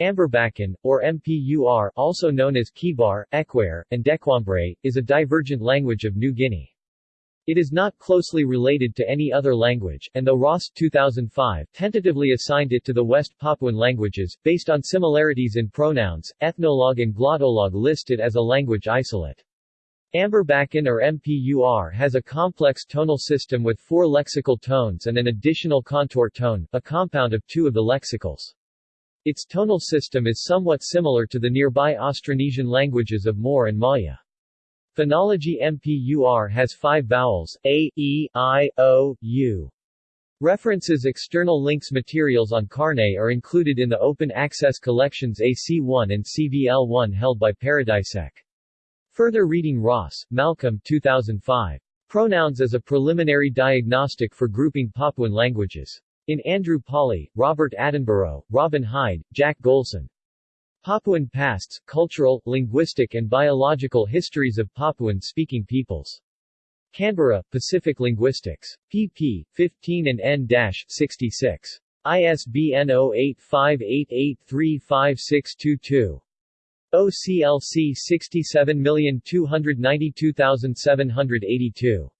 Amberbaken, or Mpur also known as Kebar, Ekware, and Dekwambre, is a divergent language of New Guinea. It is not closely related to any other language, and though Ross 2005 tentatively assigned it to the West Papuan languages, based on similarities in pronouns, Ethnologue and Glottolog list it as a language isolate. Amberbaken or Mpur has a complex tonal system with four lexical tones and an additional contour tone, a compound of two of the lexicals. Its tonal system is somewhat similar to the nearby Austronesian languages of Moor and Maya. Phonology Mpur has five vowels, a, e, i, o, u. References External links Materials on Karne are included in the open access collections AC1 and CVL1 held by Paradisec. Further reading Ross, Malcolm 2005. Pronouns as a preliminary diagnostic for grouping Papuan languages. In Andrew Pawley, Robert Attenborough, Robin Hyde, Jack Golson. Papuan Pasts, Cultural, Linguistic and Biological Histories of Papuan-Speaking Peoples. Canberra, Pacific Linguistics. pp. 15 and n-66. ISBN 0858835622. OCLC 67292782.